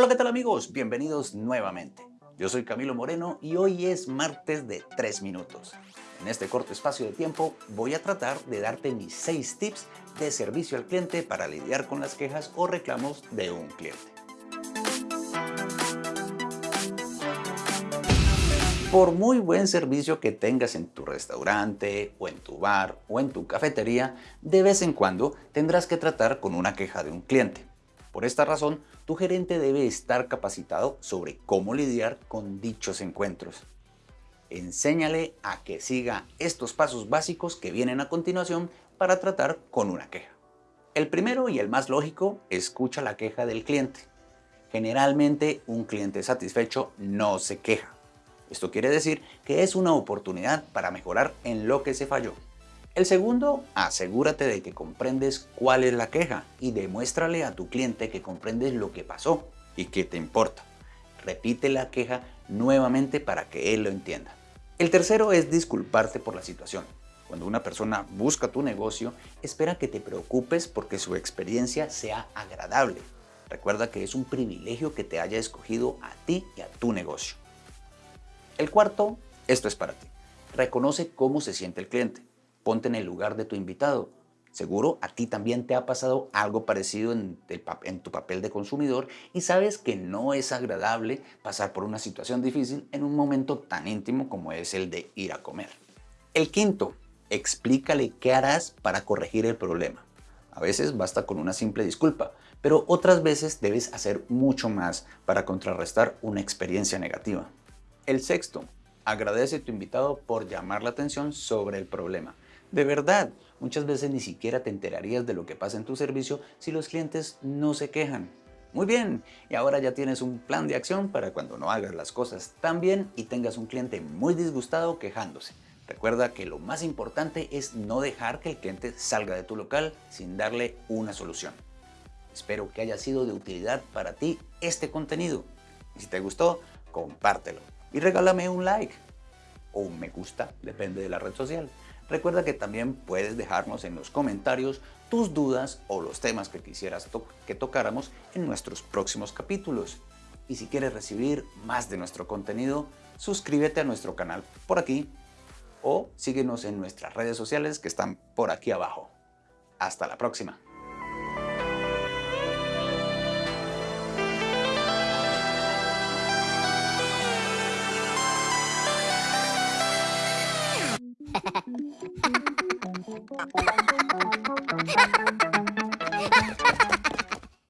Hola, ¿qué tal amigos? Bienvenidos nuevamente. Yo soy Camilo Moreno y hoy es martes de 3 minutos. En este corto espacio de tiempo voy a tratar de darte mis 6 tips de servicio al cliente para lidiar con las quejas o reclamos de un cliente. Por muy buen servicio que tengas en tu restaurante, o en tu bar, o en tu cafetería, de vez en cuando tendrás que tratar con una queja de un cliente. Por esta razón, tu gerente debe estar capacitado sobre cómo lidiar con dichos encuentros. Enséñale a que siga estos pasos básicos que vienen a continuación para tratar con una queja. El primero y el más lógico, escucha la queja del cliente. Generalmente un cliente satisfecho no se queja. Esto quiere decir que es una oportunidad para mejorar en lo que se falló. El segundo, asegúrate de que comprendes cuál es la queja y demuéstrale a tu cliente que comprendes lo que pasó y que te importa. Repite la queja nuevamente para que él lo entienda. El tercero es disculparte por la situación. Cuando una persona busca tu negocio, espera que te preocupes porque su experiencia sea agradable. Recuerda que es un privilegio que te haya escogido a ti y a tu negocio. El cuarto, esto es para ti. Reconoce cómo se siente el cliente ponte en el lugar de tu invitado. Seguro a ti también te ha pasado algo parecido en, tu papel de consumidor y sabes que no es agradable pasar por una situación difícil en un momento tan íntimo como es el de ir a comer. El quinto, explícale qué harás para corregir el problema. A veces basta con una simple disculpa, pero otras veces debes hacer mucho más para contrarrestar una experiencia negativa. El sexto, agradece a tu invitado por llamar la atención sobre el problema. De verdad, muchas veces ni siquiera te enterarías de lo que pasa en tu servicio si los clientes no se quejan. Muy bien, y ahora ya tienes un plan de acción para cuando no hagas las cosas tan bien y tengas un cliente muy disgustado quejándose. Recuerda que lo más importante es no dejar que el cliente salga de tu local sin darle una solución. Espero que haya sido de utilidad para ti este contenido. Y si te gustó, compártelo y regálame un like o un me gusta, depende de la red social. Recuerda que también puedes dejarnos en los comentarios tus dudas o los temas que quisieras que tocáramos en nuestros próximos capítulos. Y si quieres recibir más de nuestro contenido, suscríbete a nuestro canal por aquí o síguenos en nuestras redes sociales que están por aquí abajo. Hasta la próxima. どうもどうもどうもどうも。